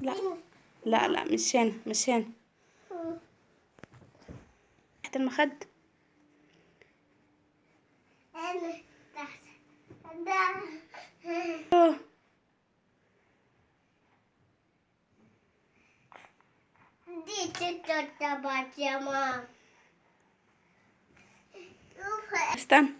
لا. لا مش هنا مش هنا. تحت المخد. أنا